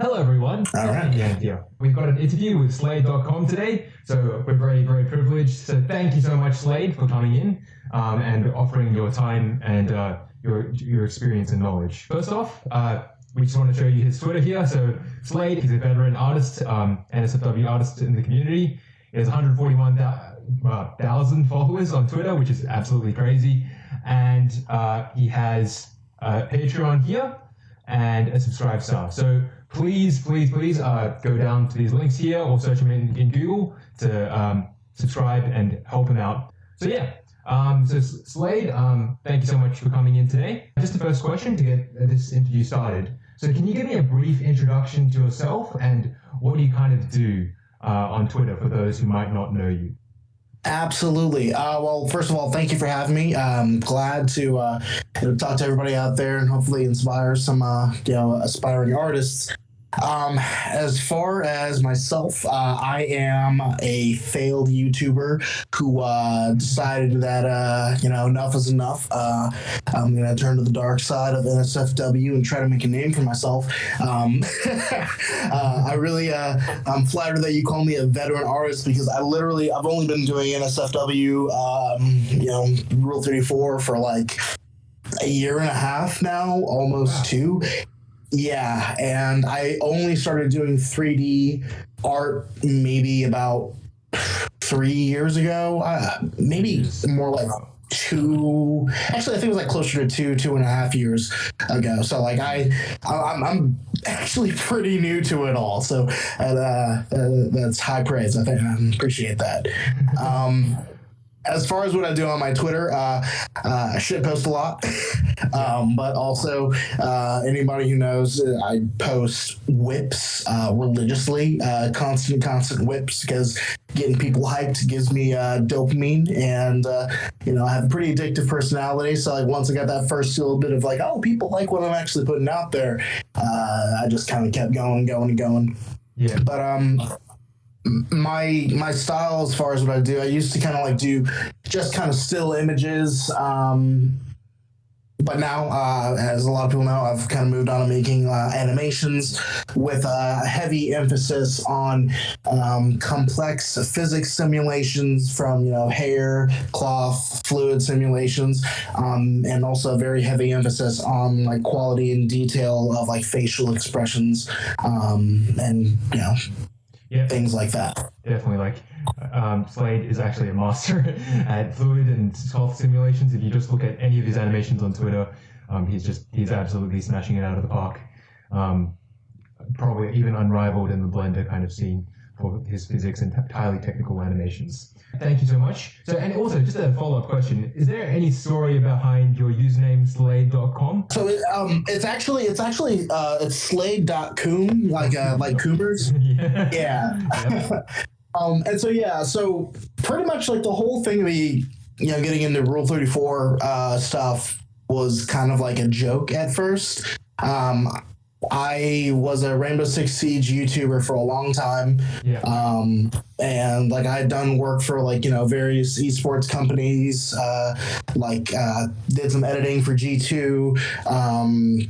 Hello, everyone. All right. Yeah, yeah. We've got an interview with Slade.com today, so we're very, very privileged. So thank you so much, Slade, for coming in um, and offering your time and uh, your your experience and knowledge. First off, uh, we just want to show you his Twitter here. So Slade, he's a veteran artist, um, NSFW artist in the community. He has 141,000 followers on Twitter, which is absolutely crazy. And uh, he has a Patreon here and a subscribe star. So please, please, please uh, go down to these links here or search them in, in Google to um, subscribe and help him out. So yeah, um, so Slade, um, thank you so much for coming in today. Just the first question to get this interview started. So can you give me a brief introduction to yourself and what do you kind of do uh, on Twitter for those who might not know you? Absolutely. Uh, well, first of all, thank you for having me. I'm glad to uh, talk to everybody out there and hopefully inspire some uh, you know aspiring artists. Um, as far as myself, uh, I am a failed YouTuber who uh, decided that uh, you know enough is enough. Uh, I'm gonna turn to the dark side of NSFW and try to make a name for myself. Um, uh, I really, uh, I'm flattered that you call me a veteran artist because I literally, I've only been doing NSFW, um, you know, Rule 34 for like a year and a half now, almost wow. two. Yeah, and I only started doing 3D art maybe about three years ago. Uh, maybe more like two. Actually, I think it was like closer to two, two and a half years ago. So like I, I'm, I'm actually pretty new to it all. So uh, uh, that's high praise. I think I appreciate that. Um, as far as what I do on my Twitter, uh, uh, I shit post a lot, um, but also uh, anybody who knows, uh, I post WIPs uh, religiously, uh, constant, constant WIPs because getting people hyped gives me dopamine, and you know I have a pretty addictive personality. So like once I got that first little bit of like, oh, people like what I'm actually putting out there, I just kind of kept going, going, and going. Yeah. But um my my style as far as what I do, I used to kind of like do just kind of still images. Um, but now, uh, as a lot of people know, I've kind of moved on to making uh, animations with a heavy emphasis on um, complex physics simulations from you know hair, cloth, fluid simulations, um, and also a very heavy emphasis on like quality and detail of like facial expressions um, and you know yeah. things like that. Definitely, like um, Slade is actually a master at fluid and soft simulations. If you just look at any of his animations on Twitter, um, he's just he's absolutely smashing it out of the park. Um, probably even unrivaled in the Blender kind of scene for his physics and highly technical animations. Thank you so much. So, and also, just a follow up question: Is there any story behind your username Slade.com? So, it, um, it's actually it's actually uh, it's Slade.coom, like uh, like Coomers. yeah. yeah. um, and so yeah, so pretty much like the whole thing, we you know, getting into Rule Thirty Four uh, stuff was kind of like a joke at first. Um, I was a Rainbow Six Siege YouTuber for a long time. Yeah. Um, and like I had done work for like, you know, various esports companies, uh, like uh, did some editing for G2. Um,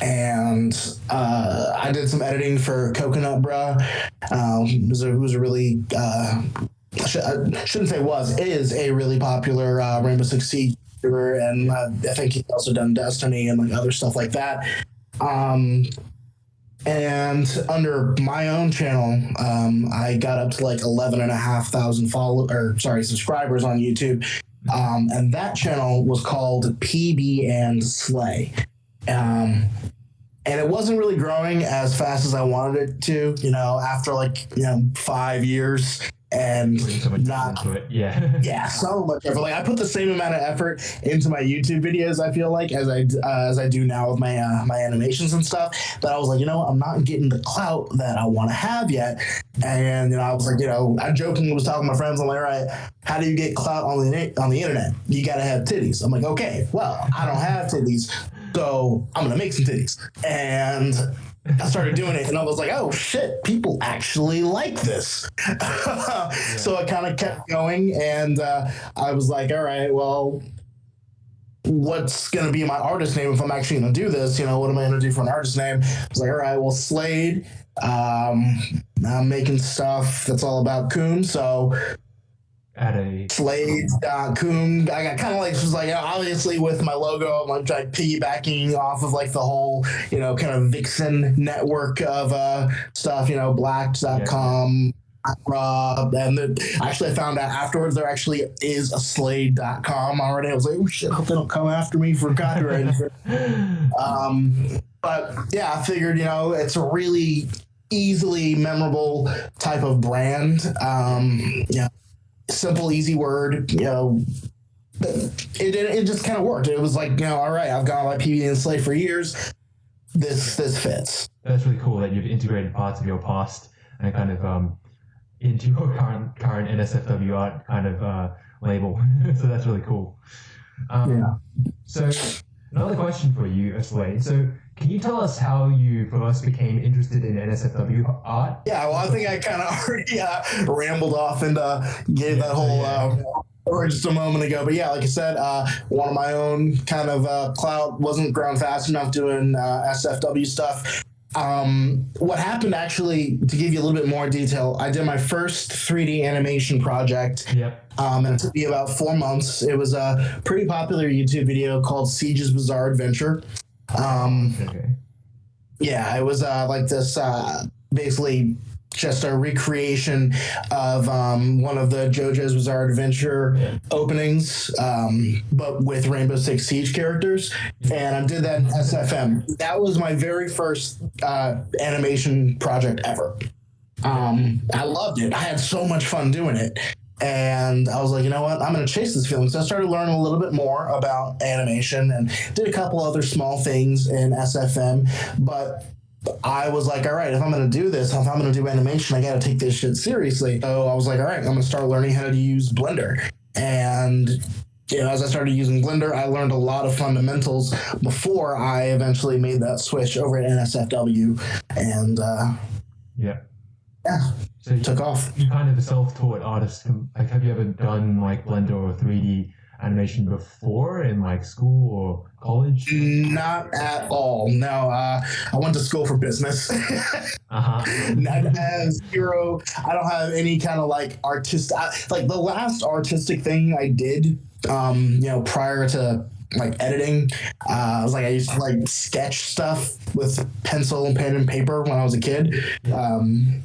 and uh, I did some editing for Coconut Brah. Um, who was a, who was a really uh, I shouldn't say was is a really popular uh, Rainbow Six Siege and uh, I think he's also done Destiny and like other stuff like that. Um, and under my own channel, um, I got up to like 11 and a half thousand follow or sorry, subscribers on YouTube. Um, and that channel was called PB and Slay. Um, and it wasn't really growing as fast as I wanted it to, you know, after like, you know, five years and so not yeah. Yeah so much effort like i put the same amount of effort into my youtube videos i feel like as i uh, as i do now with my uh, my animations and stuff. But i was like you know i'm not getting the clout that i want to have yet. And you know i was like you know i jokingly was talking to my friends. I'm like all right how do you get clout on the on the internet? You gotta have titties. I'm like okay well i don't have titties so i'm gonna make some titties. And I started doing it and I was like, oh shit, people actually like this. yeah. So I kind of kept going and uh, I was like, all right, well, what's going to be my artist name if I'm actually going to do this? You know, what am I going to do for an artist name? I was like, all right, well, Slade. Um, I'm making stuff that's all about Coom. So at a Slade.coom. I got kind of like was like obviously with my logo, I'm like, like piggybacking off of like the whole you know kind of Vixen network of uh stuff. You know, Blacked.com. Uh, and the, actually, I found out afterwards there actually is a Slade.com already. I was like, oh shit, I hope they don't come after me for copyright. um, but yeah, I figured, you know, it's a really easily memorable type of brand. Um, yeah, simple, easy word, you know. It, it, it just kind of worked. It was like, you know, all right, I've gone by PB and Slade for years. This this fits. That's really cool that you've integrated parts of your past and kind of um, into your current current NSFW art kind of uh, label. so that's really cool. Um, yeah. So another question for you, Slade. So can you tell us how you first became interested in NSFW art? Yeah, well, I think I kind of already uh, rambled off and uh, gave yeah, that whole yeah. uh, just a moment ago. But yeah, like I said, uh, one of my own kind of uh, cloud wasn't growing fast enough doing uh, SFW stuff. Um, what happened actually, to give you a little bit more detail, I did my first 3D animation project. Yep. Um, and it took me about four months. It was a pretty popular YouTube video called Siege's Bizarre Adventure. Um, okay. Yeah, it was uh, like this uh, basically just a recreation of um, one of the JoJo's Bizarre Adventure openings, um, but with Rainbow Six Siege characters. And I did that in SFM. That was my very first uh, animation project ever. Um, I loved it. I had so much fun doing it. And I was like, you know what? I'm going to chase this feeling. So I started learning a little bit more about animation and did a couple other small things in SFM. But I was like, all right, if I'm going to do this, if I'm going to do animation, I got to take this shit seriously. So I was like, all right, I'm going to start learning how to use Blender. And you know, as I started using Blender, I learned a lot of fundamentals before I eventually made that switch over at NSFW. And uh, yeah, yeah, so took you, off. You kind of a self-taught artist. Like, have you ever done like Blender or 3D animation before in like school or college? Not at all. No, uh, I went to school for business. uh-huh. Not as zero. I don't have any kind of like artist. like the last artistic thing I did, um, you know, prior to like editing. Uh, I was like I used to like sketch stuff with pencil and pen and paper when I was a kid. Um,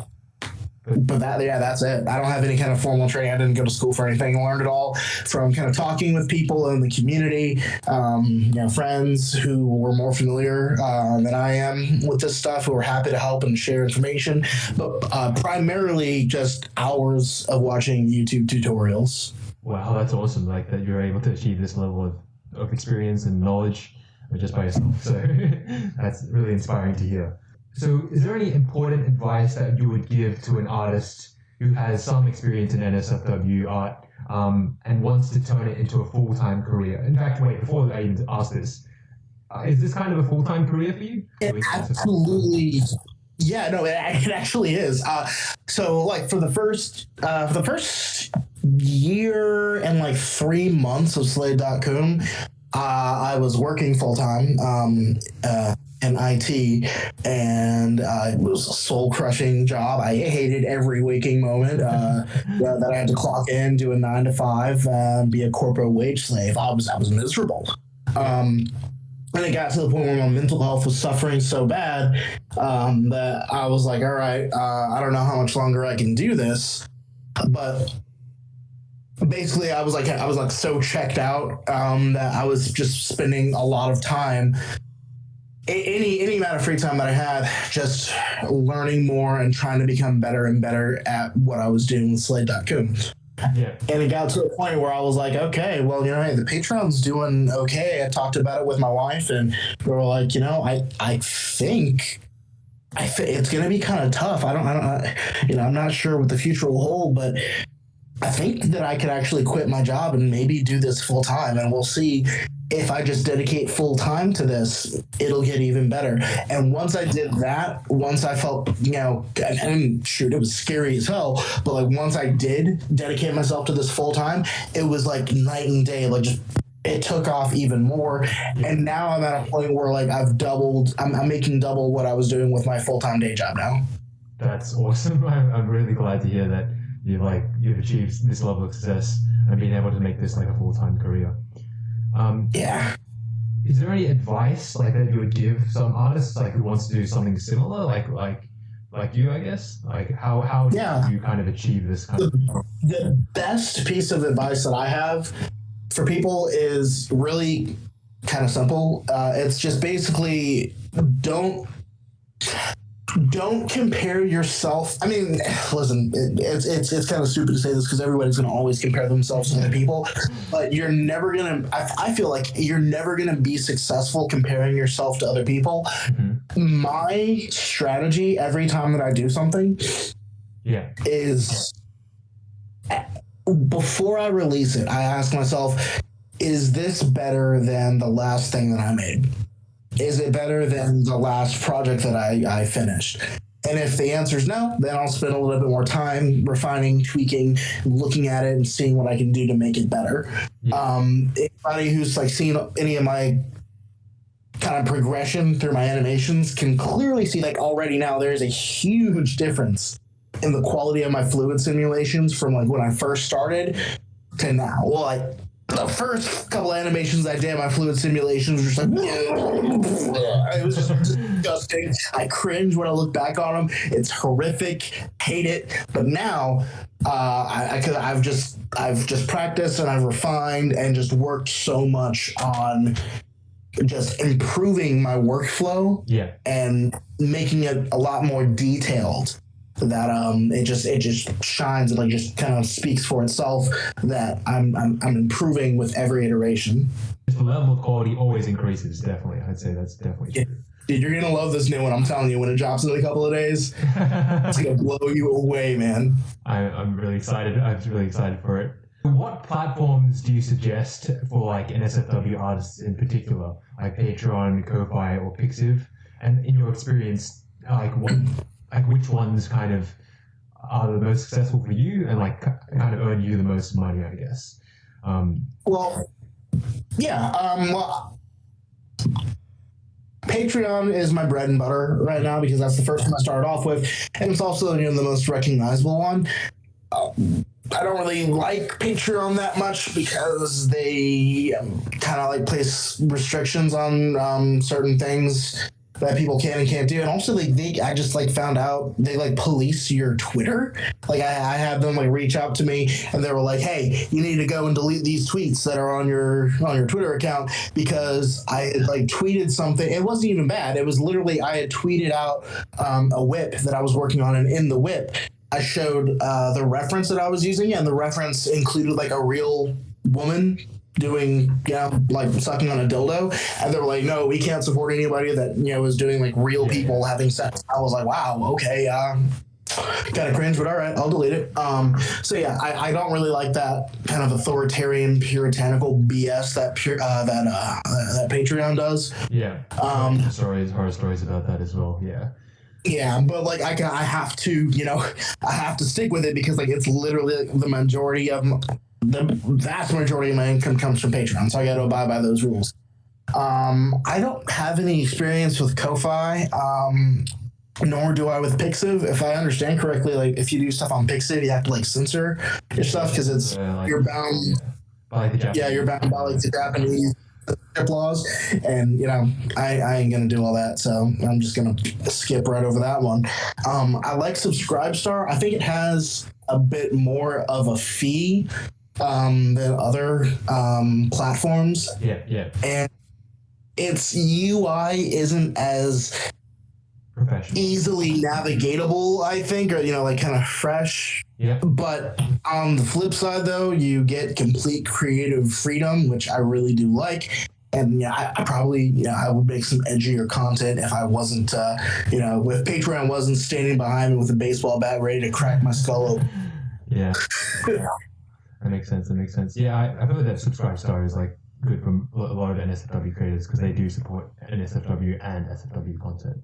but that yeah that's it. I don't have any kind of formal training. I didn't go to school for anything. I learned it all from kind of talking with people in the community um, you know friends who were more familiar uh, than i am with this stuff who were happy to help and share information. But uh, primarily just hours of watching youtube tutorials. Wow that's awesome. Like that you're able to achieve this level of, of experience and knowledge just by yourself. So that's really inspiring to hear so, is there any important advice that you would give to an artist who has some experience in NSFW art um, and wants to turn it into a full time career? In fact, wait, before I even ask this, uh, is this kind of a full time career for you? Absolutely. Yeah, no, it, it actually is. Uh, so, like for the first uh, for the first year and like three months of Slade.coom, uh, I was working full time. Um, uh, in IT, and uh, it was a soul crushing job. I hated every waking moment uh, that I had to clock in, do a nine to five, uh, be a corporate wage slave. I was I was miserable. Um, and it got to the point where my mental health was suffering so bad um, that I was like, all right, uh, I don't know how much longer I can do this, but basically i was like i was like so checked out um, that i was just spending a lot of time any any amount of free time that I had, just learning more and trying to become better and better at what I was doing with Slade.coom. Yeah. And it got to a point where I was like, okay, well, you know, hey, the Patreon's doing okay. I talked about it with my wife, and we were like, you know, I I think. I th- it's going to be kind of tough. I don't, I don't, I, you know, I'm not sure what the future will hold, but I think that I could actually quit my job and maybe do this full time, and we'll see if I just dedicate full time to this, it'll get even better. And once I did that, once I felt, you know, and, shoot, it was scary as hell, but like once I did dedicate myself to this full time, it was like night and day, like just it took off even more. And now I'm at a point where like I've doubled, I'm, I'm making double what I was doing with my full time day job now. That's awesome. I'm, I'm really glad to hear that you like you've achieved this level of success and being able to make this like a full time career. Um, Yeah. is there any advice like that you would give some artists like who wants to do something similar, like like like you, I guess? Like how how Yeah. do you kind of achieve this kind of The best piece of advice that I have for people is really kind of simple. Uh, it's just basically don't don't compare yourself. I mean, listen, it, it's it's it's kind of stupid to say this because everybody's going to always compare themselves to other people, but you're never gonna. I, I feel like you're never gonna be successful comparing yourself to other people. Mhm. My strategy every time that I do something Yeah. is before I release it, I ask myself, is this better than the last thing that I made? Is it better than the last project that I, I finished? And if the answer is no, then I'll spend a little bit more time refining, tweaking, looking at it, and seeing what I can do to make it better. Yeah. Um, anybody who's like seen any of my kind of progression through my animations can clearly see like already now there's a huge difference in the quality of my fluid simulations from like when I first started to now. Well, like the first couple animations I did, my fluid simulations were just like it was just disgusting. I cringe when I look back on them. It's horrific. Hate it. But now, uh, I, I I've just I've just practiced and I've refined and just worked so much on just improving my workflow Yeah. and making it a lot more detailed that um it just it just shines and like just kind of speaks for itself that I'm I'm, I'm improving with every iteration The level of quality always increases, definitely. I'd say that's definitely true. dude you're gonna love this new one i'm telling you when it drops in a couple of days it's gonna blow you away man I, I'm really excited. I'm really excited for it. What platforms do you suggest for like NSFW artists in particular, like Patreon, Ko-fi, or Pixiv? And in your experience, like what, like which ones kind of are the most successful for you and like ki- kind of earn you the most money, I guess. Um, well yeah um well, Patreon is my bread and butter right now because that's the first one I started off with, and it's also you know the most recognizable one. Uh, I don't really like Patreon that much because they um, kind of like place restrictions on um, certain things that people can and can't do, and also like they, I just like found out they like police your Twitter. Like I, I had them like reach out to me, and they were like, "Hey, you need to go and delete these tweets that are on your on your Twitter account because I like tweeted something. It wasn't even bad. It was literally I had tweeted out um, a WIP that I was working on, and in the WIP, I showed uh, the reference that I was using, and the reference included like a real woman doing, you know, like sucking on a dildo. And they were like, no, we can't support anybody that, you know, is doing like real people having sex. I was like, wow, okay. Um, kind of cringe, but all right, I'll delete it. Um, so yeah, I, I don't really like that kind of authoritarian, puritanical BS that pure, uh, that uh, that Patreon does. yeah. Um, stories, horror stories about that as well. Yeah. Yeah, but like I can, I have to, you know, I have to stick with it because like it's literally the majority of the vast majority of my income comes from Patreon, so I got to abide by those rules. Um, I don't have any experience with Ko-fi, um, nor do I with Pixiv. If I understand correctly, like if you do stuff on Pixiv, you have to like censor your stuff because it's Uh, like- you're bound by like the Japanese. yeah, you're bound by like the Japanese laws, and you know, I, I ain't gonna do all that, so I'm just gonna skip right over that one. Um, I like Subscribestar. I think it has a bit more of a fee um, than other um, platforms, Yeah, yeah. and its UI isn't as easily navigatable. I think, or you know, like kind of fresh. Yeah. But on the flip side, though, you get complete creative freedom, which I really do like. And yeah, I, I probably, you know, I would make some edgier content if I wasn't, uh, you know, if Patreon wasn't standing behind me with a baseball bat ready to crack my skull open. Yeah. that makes sense. That makes sense. Yeah, I, I've heard that Subscribe Star is like good for a lot of NSFW creators because they do support NSFW and SFW content.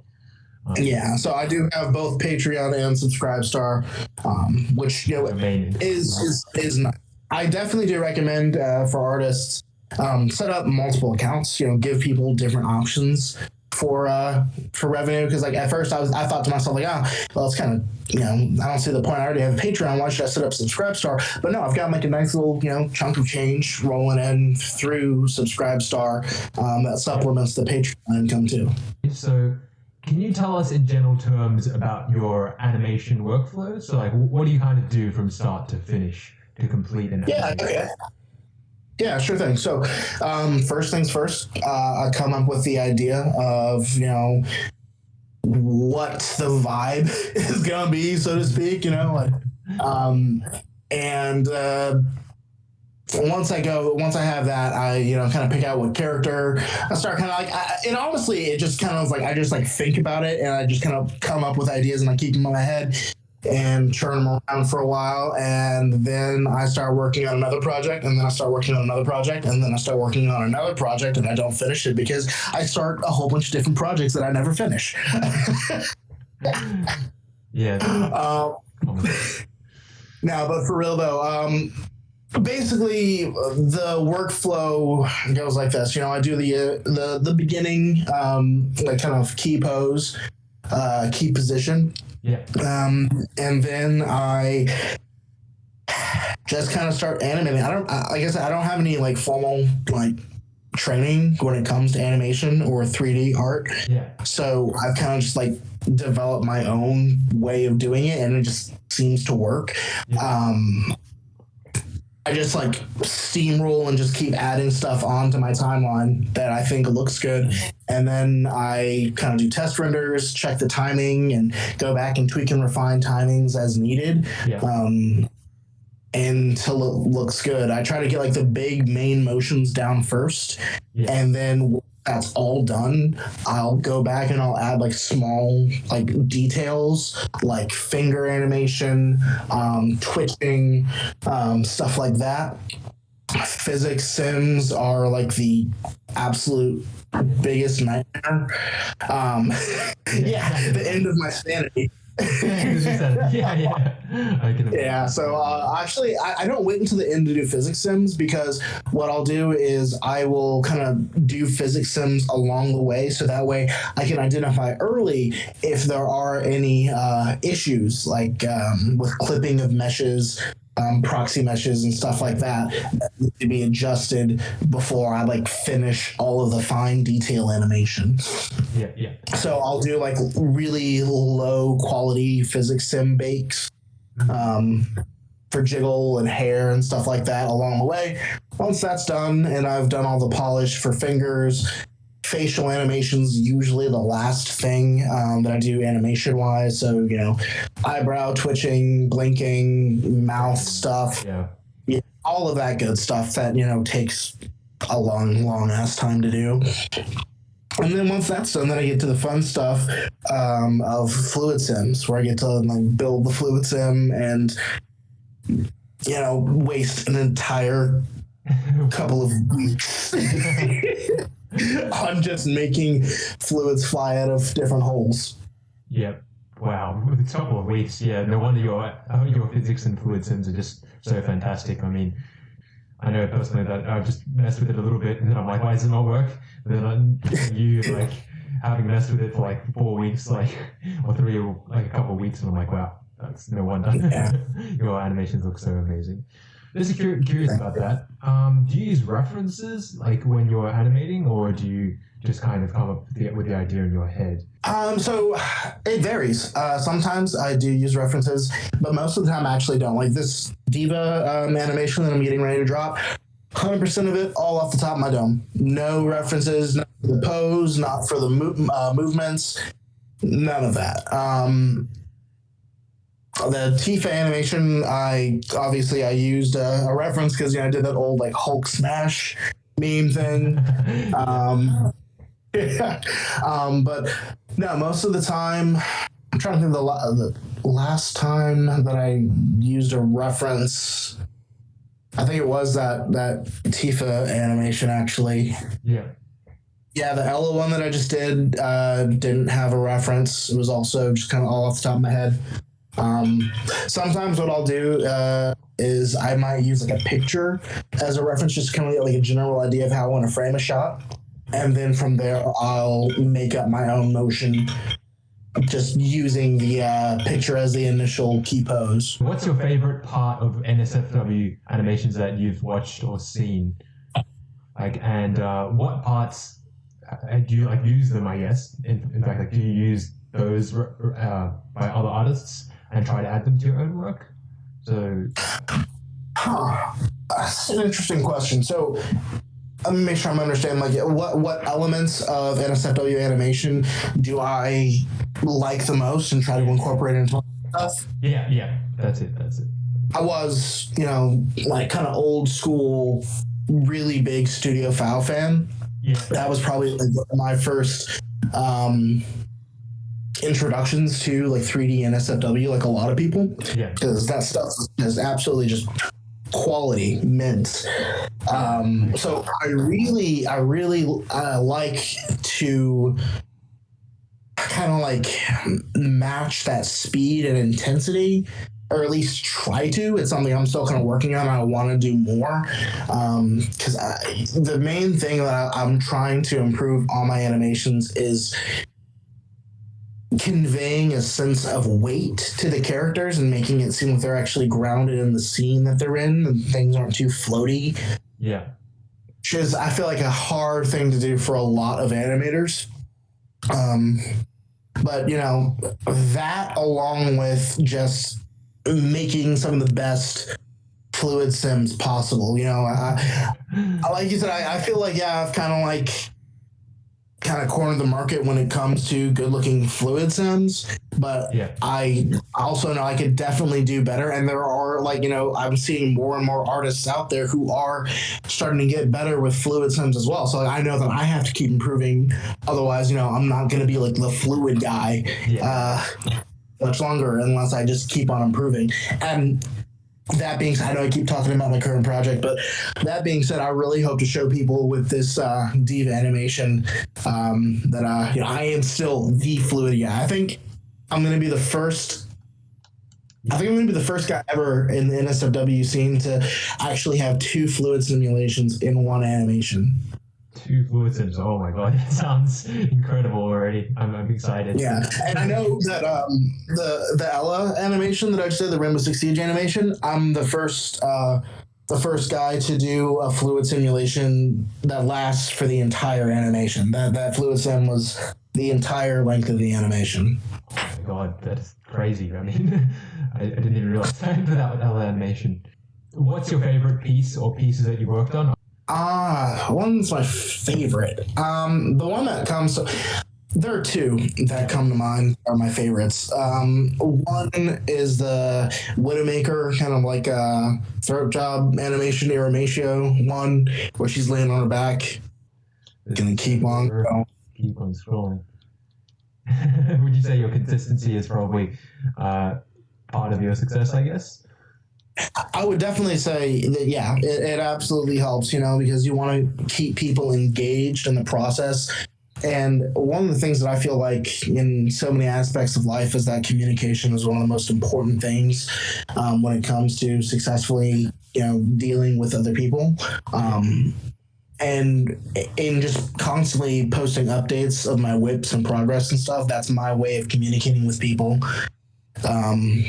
Um, Yeah, so I do have both Patreon and Subscribestar, um, which you know main is is is not. I definitely do recommend uh, for artists um, set up multiple accounts. You know, give people different options for uh for revenue because like at first I was I thought to myself like oh well it's kind of you know I don't see the point I already have a Patreon why should I set up Subscribestar but no I've got like a nice little you know chunk of change rolling in through Subscribestar um, that supplements the Patreon income too. So, can you tell us in general terms about your animation workflow? So, like, what do you kind of do from start to finish to complete an Yeah, okay. Yeah, sure thing. So, um, first things first, uh, I come up with the idea of, you know, what the vibe is going to be, so to speak, you know, like, um, and, uh, once I go, once I have that, I you know kind of pick out what character. I start kind of like, I, and honestly, it just kind of like I just like think about it, and I just kind of come up with ideas, and I keep them in my head, and churn them around for a while, and then I start working on another project, and then I start working on another project, and then I start working on another project, and I don't finish it because I start a whole bunch of different projects that I never finish. yeah. Um, now, but for real though, um, basically the workflow goes like this. You know, I do the uh, the the beginning, um, like kind of key pose, uh, key position, Yeah. um, and then I just kind of start animating. I don't, I I guess I don't have any like formal like training when it comes to animation or 3D art. Yeah. So I've kind of just like developed my own way of doing it, and it just seems to work. Yeah. Um, I just like steamroll and just keep adding stuff onto my timeline that I think looks good, and then I kind of do test renders, check the timing, and go back and tweak and refine timings as needed Yeah. um, until it looks good. I try to get like the big main motions down first, Yeah. and then that's all done. I'll go back and I'll add like small like details, like finger animation, um, twitching, um, stuff like that. Physics sims are like the absolute biggest nightmare. Um, yeah, the end of my sanity. yeah, yeah. I can Yeah, so uh, actually, I, I don't wait until the end to do physics sims because what I'll do is I will kind of do physics sims along the way, so that way I can identify early if there are any uh, issues like um, with clipping of meshes. Um, proxy meshes and stuff like that that to be adjusted before I like finish all of the fine detail animation. Yeah, yeah. So I'll do like really low quality physics sim bakes um, for jiggle and hair and stuff like that along the way. Once that's done, and I've done all the polish for fingers, facial animations usually the last thing um, that I do animation wise. So you know, eyebrow twitching, blinking, mouth stuff, Yeah. yeah, all of that good stuff that you know takes a long, long ass time to do. And then once that's done, then I get to the fun stuff um, of fluid sims, where I get to like build the fluid sim and you know waste an entire couple of weeks on just making fluids fly out of different holes. Yeah. Wow. With a couple of weeks. Yeah. No wonder your uh, your physics and fluid sims are just so fantastic. I mean, I know personally that I've just messed with it a little bit, and then I'm like, why does it not work? And then you like having messed with it for like four weeks, like or three or like a couple of weeks, and I'm like, wow, that's no wonder. Yeah. your animations look so amazing. Cur- curious about that. Um, do you use references like when you're animating, or do you just kind of come up with the, with the idea in your head? Um, so it varies. Uh, sometimes I do use references, but most of the time I actually don't. Like this D.Va um, animation that I'm getting ready to drop, 100% of it all off the top of my dome. No references, not for the pose, not for the mo- uh, movements, none of that. Um, the Tifa animation, I obviously I used a, a reference because you know I did that old like Hulk smash meme thing. Um, um, but no, most of the time, I'm trying to think of the, la- the last time that I used a reference. I think it was that that Tifa animation actually. yeah. Yeah, the Ela one that I just did uh, didn't have a reference. It was also just kind of all off the top of my head. Um, sometimes what I'll do uh, is I might use like a picture as a reference, just kind of get like a general idea of how I want to frame a shot, and then from there I'll make up my own motion, just using the uh, picture as the initial key pose. What's your favorite part of NSFW animations that you've watched or seen? Like, and uh, what parts uh, do you like use them? I guess. In, in fact, like, do you use those uh, by other artists and try to add them to your own work? So, huh. that's an interesting question. So, let me make sure I'm understanding. Like, what what elements of NSFW animation do I like the most and try to incorporate into my stuff? Yeah, yeah, that's it. That's it. I was, you know, like kind of old school, really big Studio FOW fan. Yeah. That was probably like my first um, introductions to like 3D NSFW, like a lot of people. Yeah. Because that stuff is absolutely just quality mint. Um, so I really, I really uh, like to kind of like match that speed and intensity or at least try to. It's something I'm still kind of working on. I want to do more because um, the main thing that I'm trying to improve on my animations is conveying a sense of weight to the characters and making it seem like they're actually grounded in the scene that they're in and things aren't too floaty. Yeah. Which is, I feel like, a hard thing to do for a lot of animators. Um, but, you know, that along with just making some of the best fluid sims possible, you know, I, I like you said, I, I feel like, yeah, I've kind of like kind of cornered the market when it comes to good looking fluid sims but yeah. i also know i could definitely do better and there are like you know i'm seeing more and more artists out there who are starting to get better with fluid sims as well so i know that i have to keep improving otherwise you know i'm not going to be like the fluid guy yeah. uh, much longer unless i just keep on improving and that being said, I know I keep talking about my current project, but that being said, I really hope to show people with this uh, D.Va animation um, that uh, you know, I am still the fluid guy. I think I'm going to be the first. I think I'm going to be the first guy ever in the NSFW scene to actually have two fluid simulations in one animation two fluid sims. Oh my god, that sounds incredible already. I'm, I'm excited. Yeah, and I know that um, the the Ela animation that I just did, the Rainbow Six Siege animation. I'm the first uh, the first guy to do a fluid simulation that lasts for the entire animation. That that fluid sim was the entire length of the animation. Oh my god, that's crazy. I mean, I, I didn't even realize that that Ela animation. What's your favorite piece or pieces that you worked on? Ah, one's my favorite. Um, the one that comes. There are two that come to mind are my favorites. Um, one is the Widowmaker, kind of like a throat job animation, irrumatio one, where she's laying on her back. Gonna keep on going. Keep on scrolling. Would you say your consistency is probably uh, part of your success, I guess? I would definitely say that, yeah, it, it absolutely helps, you know, because you want to keep people engaged in the process. And one of the things that I feel like in so many aspects of life is that communication is one of the most important things um, when it comes to successfully, you know, dealing with other people. Um, and in just constantly posting updates of my WIPs and progress and stuff, that's my way of communicating with people. Um,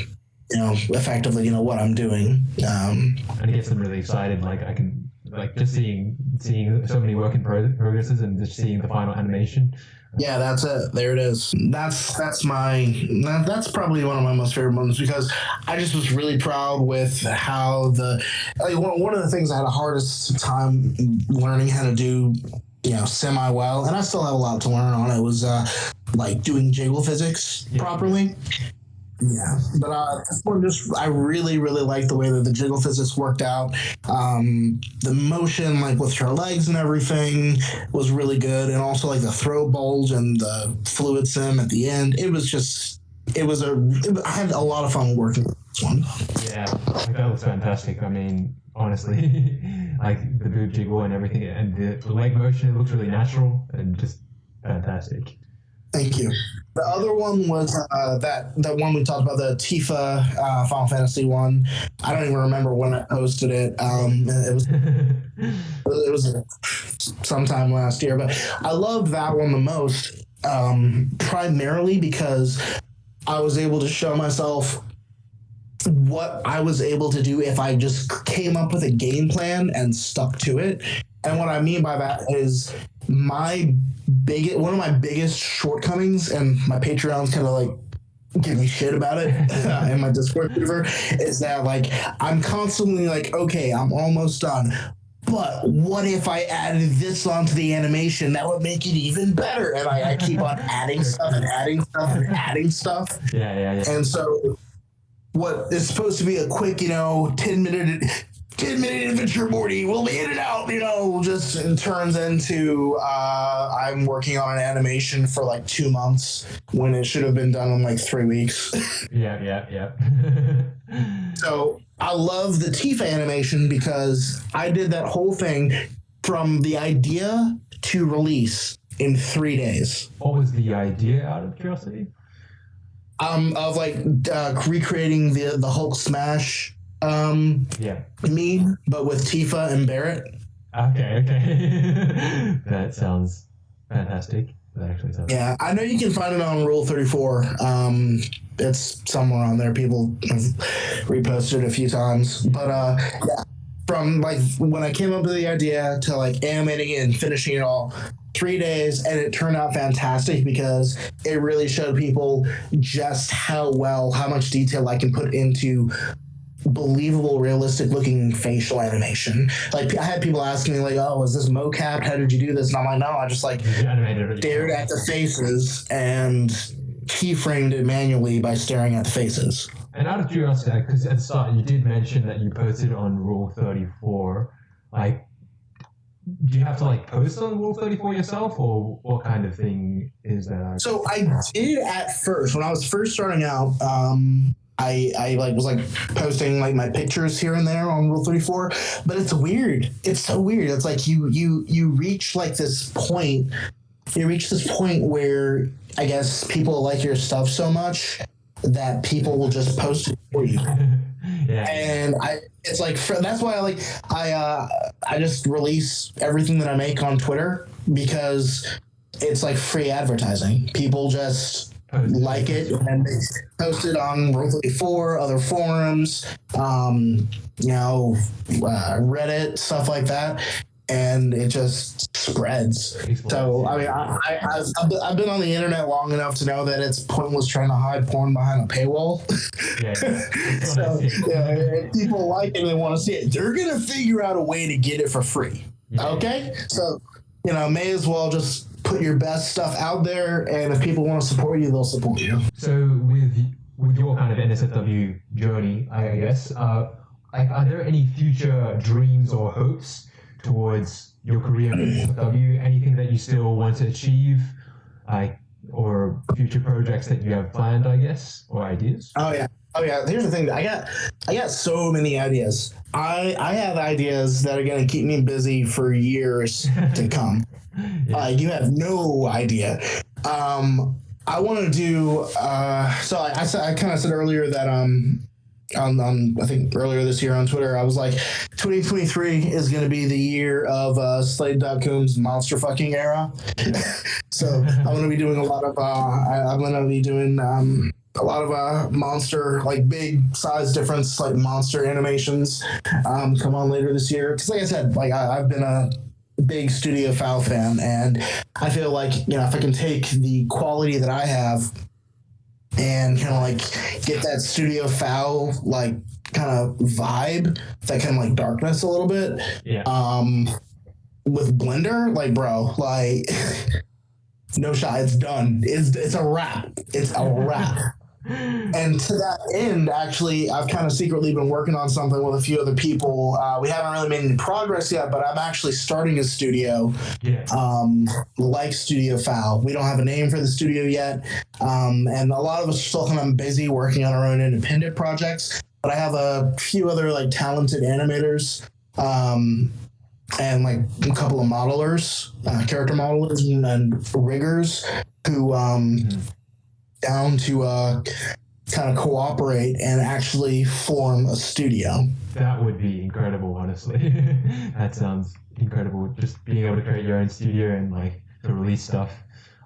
you know, effectively, you know, what I'm doing. Um, and it gets them really excited. Like I can, like just seeing seeing so many work in pro- progresses and just seeing the final animation. Yeah, that's it. There it is. That's that's my that, that's probably one of my most favorite moments because I just was really proud with how the like one, one of the things I had the hardest time learning how to do you know semi well and i still have a lot to learn on it was uh like doing jiggle physics yeah. properly yeah, but uh, this one just I really really like the way that the jiggle physics worked out. Um, the motion, like with her legs and everything, was really good, and also like the throw bulge and the fluid sim at the end. It was just it was a it, I had a lot of fun working with this one. Yeah, that was fantastic. I mean, honestly, like the boob jiggle and everything, and the, the leg motion, it looks really natural and just fantastic. Thank you. The other one was uh, that that one we talked about, the Tifa uh, Final Fantasy one. I don't even remember when I posted it. Um, it was it was sometime last year, but I loved that one the most, um, primarily because I was able to show myself what I was able to do if I just came up with a game plan and stuck to it. And what I mean by that is my big one of my biggest shortcomings, and my Patreon's kind of like give me shit about it uh, in my Discord server, is that like I'm constantly like, okay, I'm almost done. But what if I added this onto the animation? That would make it even better. And I, I keep on adding stuff and adding stuff and adding stuff. Yeah, yeah, yeah. And so what is supposed to be a quick, you know, 10 minute 10 minute adventure Morty We'll be in and out, you know, just turns into uh, I'm working on an animation for like two months when it should have been done in like three weeks. yeah, yeah, yeah. so I love the Tifa animation because I did that whole thing from the idea to release in three days. What was the idea out of curiosity? Um, of like uh, recreating the the Hulk smash um Yeah. me, but with Tifa and Barret. Okay, okay. that sounds fantastic. That actually sounds. Yeah, I know you can find it on Rule Thirty Four. Um, it's somewhere on there. People have reposted it a few times, but uh, yeah, from like when I came up with the idea to like animating it and finishing it all, three days, and it turned out fantastic because it really showed people just how well, how much detail I can put into believable, realistic looking facial animation. Like I had people asking me, like, "Oh, is this mocap? How did you do this?" And I'm like, "No, I just like stared at the faces and keyframed it manually by staring at the faces." And out of curiosity, because at the start you did mention that you posted on Rule 34, like, do you have to like post on Rule 34 yourself, or what kind of thing is that? So I did at first when I was first starting out. Um, I, I like was like posting like my pictures here and there on Rule Thirty Four, but it's weird. It's so weird. It's like you you you reach like this point. You reach this point where I guess people like your stuff so much that people will just post it for you. yeah. and I it's like for, that's why I like I uh I just release everything that I make on Twitter because it's like free advertising. People just like it and they post it on Rule 34, other forums, um, you know, uh, Reddit, stuff like that. And it just spreads. So, I mean, I, I, I've, I've been- on the internet long enough to know that it's pointless trying to hide porn behind a paywall. yeah. yeah. So if people like it and they want to see it, they're gonna figure out a way to get it for free. Yeah. Okay, so you know, may as well just put your best stuff out there, and if people want to support you, they'll support you. So with with your kind of NSFW journey, I guess, uh, like, are there any future dreams or hopes towards your career in NSFW? Anything that you still want to achieve, like, or future projects that you have planned, I guess, or ideas? Oh yeah. Oh yeah. Here's the thing. I got I got so many ideas. I I have ideas that are gonna keep me busy for years to come. Yeah. Uh, you have no idea. Um, I want to do. Uh, so I, I I kind of said earlier that um, on, on I think earlier this year on Twitter, I was like, 2023 is going to be the year of uh, Slade.coom's monster fucking era. so I'm going to be doing a lot of. Uh, I, I'm going to be doing. Um, a lot of uh, monster, like big size difference, like monster animations, um, come on later this year. Because, like I said, like I, I've been a big Studio FOW fan, and I feel like you know if I can take the quality that I have and kind of like get that Studio FOW like kind of vibe, that kind of like darkness a little bit, Yeah. um, with Blender, like bro, like no shot, it's done. It's it's a wrap. It's a wrap. And to that end, actually, I've kind of secretly been working on something with a few other people. Uh, we haven't really made any progress yet, but I'm actually starting a studio yeah. um, like Studio FOW. We don't have a name for the studio yet. Um, and a lot of us are still kind of busy working on our own independent projects. But I have a few other like talented animators um, and like a couple of modelers, uh, character modelers and, and riggers who um, down to uh, kind of cooperate and actually form a studio. That would be incredible, honestly. that sounds incredible. Just being able to create your own studio and like to release stuff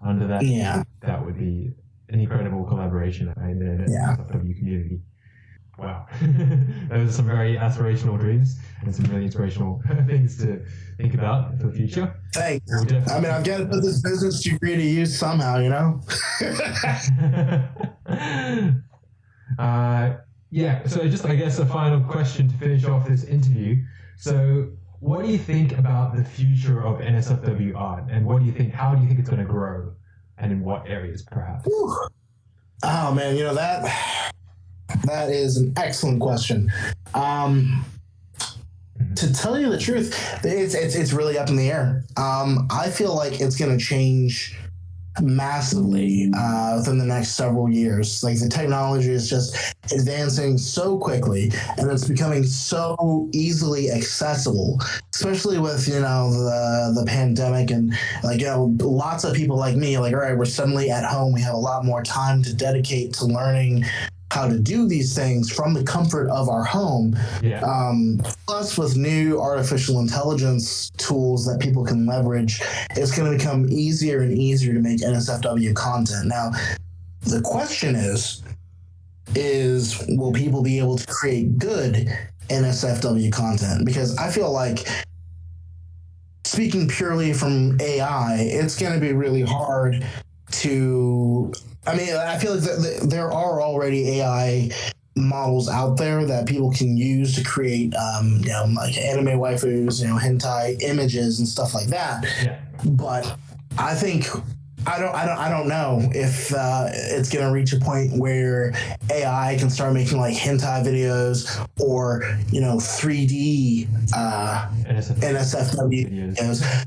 under that. Yeah. That would be an incredible collaboration in the Yeah. Community. Wow. Those are some very aspirational dreams and some really inspirational things to think about for the future. Thanks. We'll I mean, I've got to put this business degree to use somehow, you know? uh, yeah, so just I guess a final question to finish off this interview. So, what do you think about the future of NSFW art, and what do you think? How do you think it's going to grow, and in what areas, perhaps? Whew. Oh man, you know that that is an excellent question. Um, to tell you the truth, it's it's it's really up in the air. Um, I feel like it's going to change massively uh, within the next several years. Like the technology is just advancing so quickly, and it's becoming so easily accessible. Especially with you know the the pandemic and like you know lots of people like me like all right we're suddenly at home we have a lot more time to dedicate to learning how to do these things from the comfort of our home. Yeah, um, plus with new artificial intelligence tools that people can leverage it's going to become easier and easier to make nsfw content. Now the question is is will people be able to create good nsfw content? Because i feel like speaking purely from ai it's going to be really hard to i mean i feel like th- th- there are already ai models out there that people can use to create, um, you know, like anime waifus, you know, hentai images and stuff like that. yeah, But I think I don't, I don't, I don't know if uh, it's gonna reach a point where AI can start making like hentai videos or you know 3D uh, NSFW NSFW videos. videos.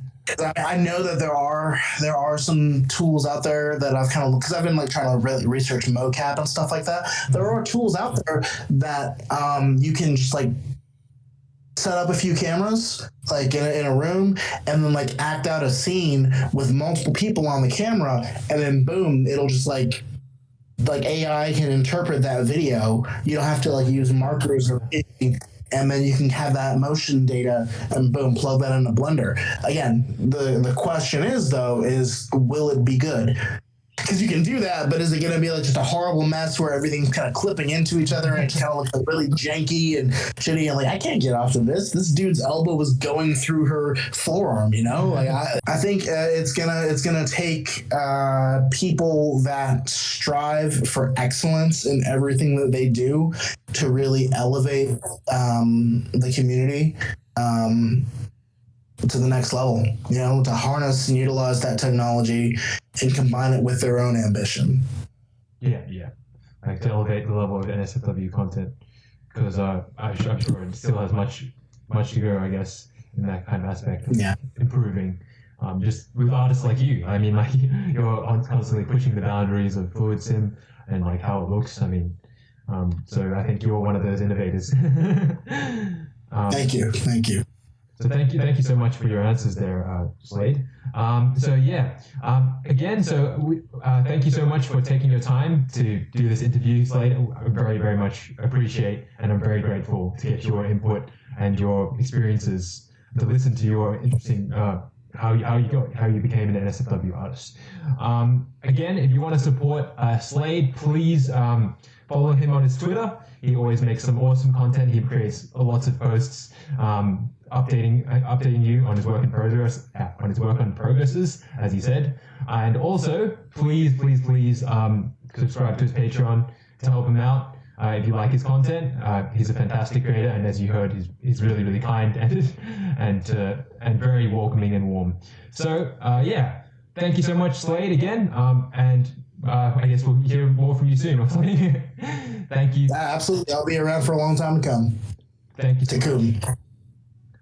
I, know that there are there are some tools out there that I've kind of because I've been like trying to really research mocap and stuff like that. There are tools out there that um, you can just like set up a few cameras like in a, in a room and then like act out a scene with multiple people on the camera and then boom it'll just like like AI can interpret that video. You don't have to like use markers or anything, and then you can have that motion data and boom, plug that into Blender. Again, the the question is though, is will it be good? Because you can do that, but is it going to be like just a horrible mess where everything's kind of clipping into each other and it kind of like really janky and shitty? And like, I can't get off of this. This dude's elbow was going through her forearm. You know, like I, I think uh, it's gonna it's gonna take uh, people that strive for excellence in everything that they do to really elevate um, the community. Um, to the next level, you know, to harness and utilize that technology and combine it with their own ambition. Yeah, yeah. Like to elevate the level of NSFW content because uh, I'm su- I'm sure it still has much, much to go. I guess in that kind of aspect, of Yeah. improving. Um, just with artists like you, I mean, like you're constantly pushing the boundaries of fluid sim and like how it looks. I mean, um, so I think you're one of those innovators. um, Thank you. Thank you. So thank you, thank you so much for your answers there, uh, Slade. Um, so yeah, um, again, so we, uh, thank you so much for taking your time to do this interview, Slade. I very, very much appreciate, and I'm very grateful to get your input and your experiences, to listen to your interesting uh, how you, how you got how you became an NSFW artist. Um, again, if you want to support uh, Slade, please um, follow him on his Twitter. He always makes some awesome content. He creates lots of posts, um, updating uh, updating you on his work in progress, uh, on his work on progresses, as he said. And also, please, please, please um, subscribe to his Patreon to help him out. Uh, if you like his content, uh, he's a fantastic creator, and as you heard, he's, he's really, really kind and and uh, and very welcoming and warm. So uh, yeah, thank you so much, Slade, again, um, and uh, I guess we'll hear more from you soon. hopefully. thank you, Absolutely. I'll be around for a long time to come. thank you. Takum.